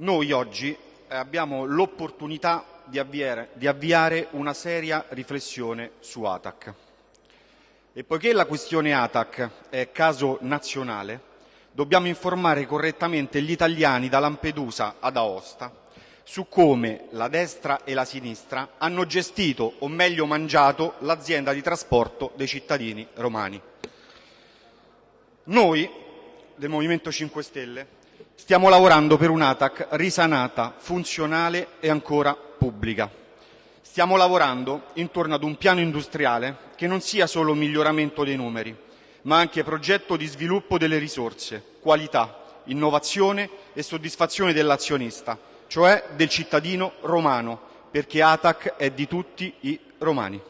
Noi oggi eh, abbiamo l'opportunità di di avviare una seria riflessione su ATAC. E poiché la questione ATAC è caso nazionale, dobbiamo informare correttamente gli italiani da Lampedusa ad Aosta su come la destra e la sinistra hanno gestito, o meglio mangiato, l'azienda di trasporto dei cittadini romani. Noi del Movimento 5 Stelle stiamo lavorando per un'ATAC risanata, funzionale e ancora pubblica. Stiamo lavorando intorno ad un piano industriale che non sia solo miglioramento dei numeri, ma anche progetto di sviluppo delle risorse, qualità, innovazione e soddisfazione dell'azionista, cioè del cittadino romano, perché ATAC è di tutti i romani.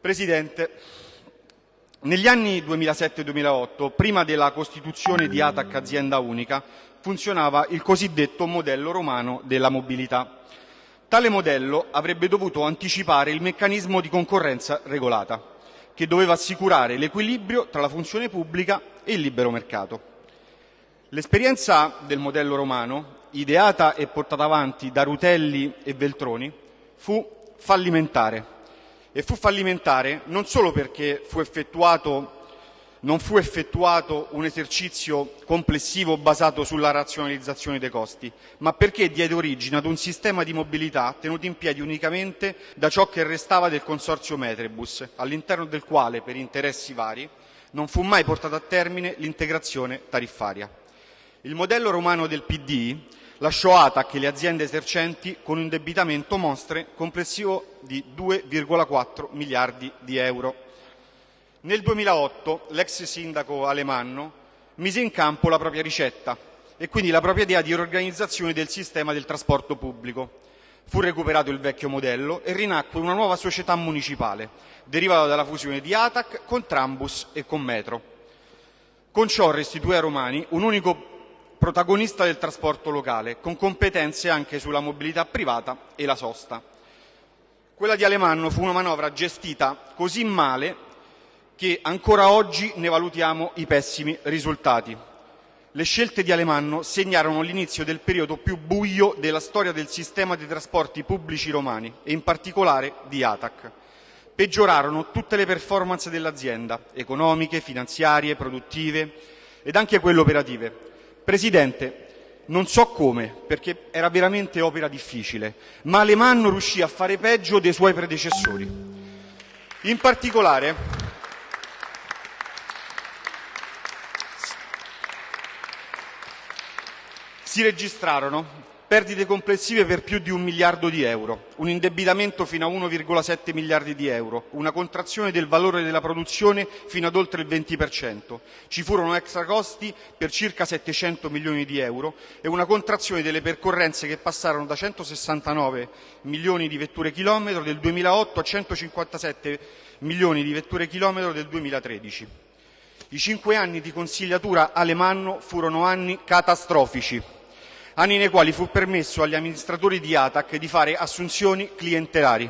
Presidente, negli anni 2007-2008, prima della costituzione di ATAC azienda unica, funzionava il cosiddetto modello romano della mobilità. Tale modello avrebbe dovuto anticipare il meccanismo di concorrenza regolata, che doveva assicurare l'equilibrio tra la funzione pubblica e il libero mercato. L'esperienza del modello romano, ideata e portata avanti da Rutelli e Veltroni, fu fallimentare e fu fallimentare non solo perché fu non fu effettuato un esercizio complessivo basato sulla razionalizzazione dei costi, ma perché diede origine ad un sistema di mobilità tenuto in piedi unicamente da ciò che restava del consorzio Metrebus, all'interno del quale, per interessi vari, non fu mai portata a termine l'integrazione tariffaria. Il modello romano del PD lasciò ATAC e le aziende esercenti con un indebitamento mostre complessivo di 2,4 miliardi di euro. Nel 2008 l'ex sindaco Alemanno mise in campo la propria ricetta e quindi la propria idea di riorganizzazione del sistema del trasporto pubblico. Fu recuperato il vecchio modello e rinacque una nuova società municipale, derivata dalla fusione di ATAC con Trambus e con Metro. Con ciò restituì ai romani un unico protagonista del trasporto locale, con competenze anche sulla mobilità privata e la sosta. Quella di Alemanno fu una manovra gestita così male che ancora oggi ne valutiamo i pessimi risultati. Le scelte di Alemanno segnarono l'inizio del periodo più buio della storia del sistema dei trasporti pubblici romani e in particolare di ATAC. Peggiorarono tutte le performance dell'azienda, economiche, finanziarie, produttive ed anche quelle operative. Presidente, non so come, perché era veramente opera difficile, ma Alemanno riuscì a fare peggio dei suoi predecessori. In particolare, si registrarono perdite complessive per più di un miliardo di euro, un indebitamento fino a 1,7 miliardi di euro, una contrazione del valore della produzione fino ad oltre il 20%. Ci furono extra costi per circa 700 milioni di euro e una contrazione delle percorrenze che passarono da 169 milioni di vetture chilometro del 2008 a 157 milioni di vetture chilometro del 2013. I cinque anni di consigliatura Alemanno furono anni catastrofici anni nei quali fu permesso agli amministratori di ATAC di fare assunzioni clientelari,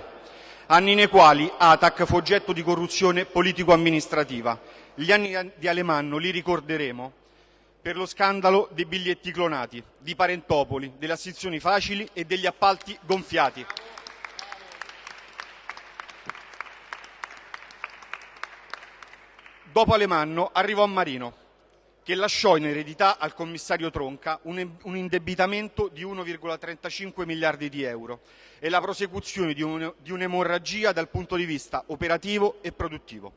anni nei quali ATAC fu oggetto di corruzione politico-amministrativa. Gli anni di Alemanno li ricorderemo per lo scandalo dei biglietti clonati, di Parentopoli, delle assunzioni facili e degli appalti gonfiati. Dopo Alemanno arrivò Marino, che lasciò in eredità al commissario Tronca un, indebitamento di 1,35 miliardi di euro e la prosecuzione di un'emorragia dal punto di vista operativo e produttivo.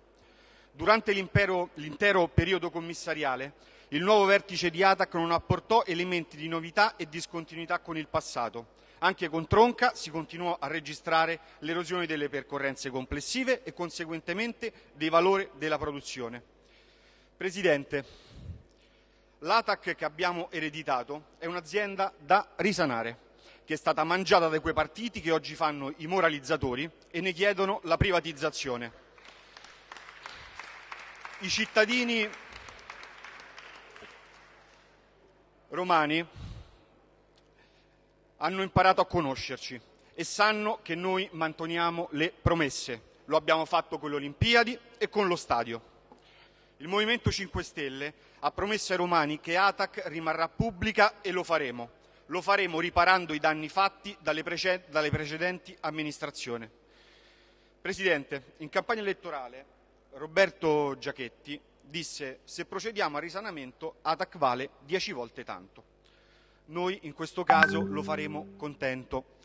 Durante l'intero periodo commissariale, il nuovo vertice di ATAC non apportò elementi di novità e discontinuità con il passato. Anche con Tronca si continuò a registrare l'erosione delle percorrenze complessive e conseguentemente dei valori della produzione. Presidente, L'ATAC che abbiamo ereditato è un'azienda da risanare, che è stata mangiata da quei partiti che oggi fanno i moralizzatori e ne chiedono la privatizzazione. I cittadini romani hanno imparato a conoscerci e sanno che noi manteniamo le promesse. Lo abbiamo fatto con le Olimpiadi e con lo stadio. Il Movimento 5 Stelle ha promesso ai romani che ATAC rimarrà pubblica e lo faremo. Lo faremo riparando i danni fatti dalle, prece- dalle precedenti amministrazioni. Presidente, in campagna elettorale Roberto Giachetti disse se procediamo al risanamento ATAC vale dieci volte tanto. Noi in questo caso lo faremo contento.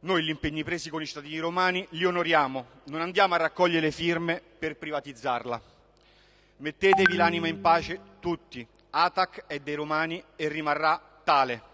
Noi gli impegni presi con i cittadini romani li onoriamo, non andiamo a raccogliere firme per privatizzarla. Mettetevi l'anima in pace tutti. ATAC è dei romani e rimarrà tale.